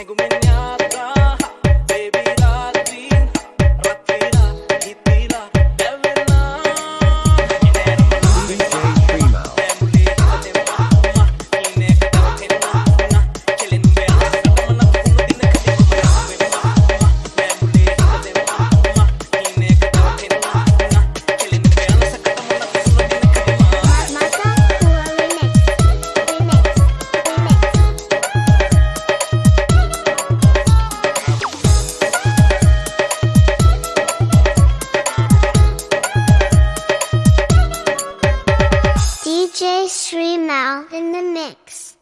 Hang with me. Tree Mal in the mix.